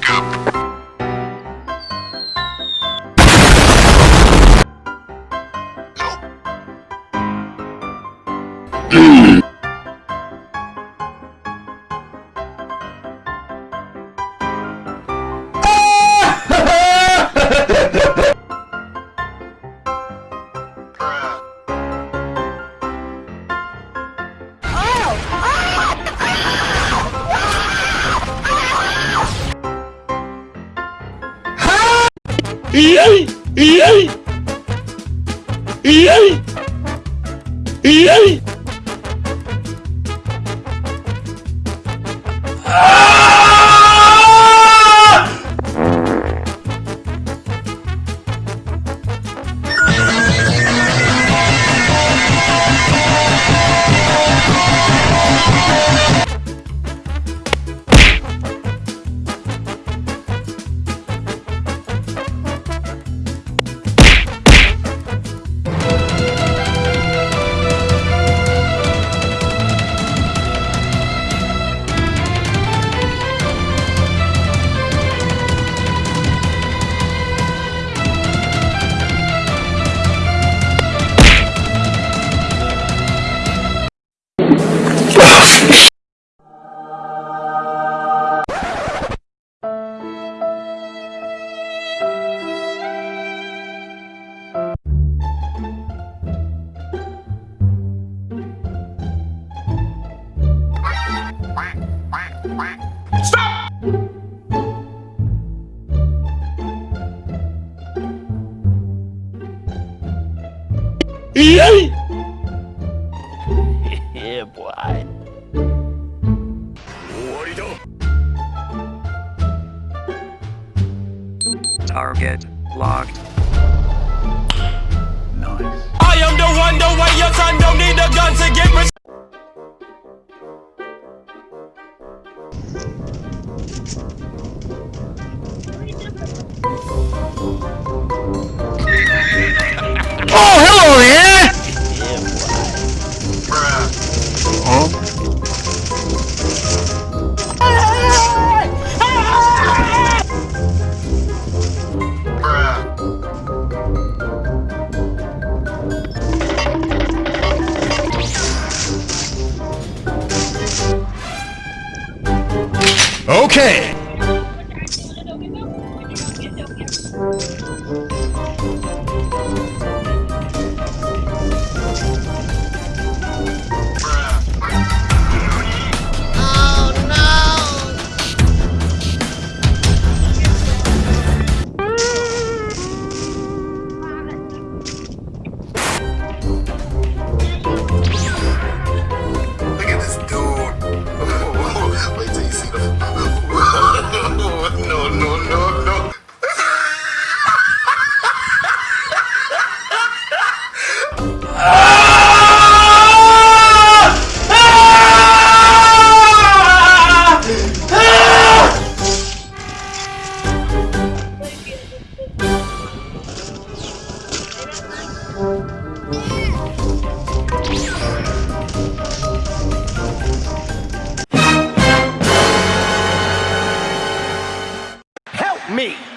backup. Yay! Yay! Yay! Yay! Ah! Yay! yeah, boy. Target locked. I am the one, the way your son don't need a gun to get res- Oh, Okay. Me!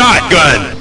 shotgun.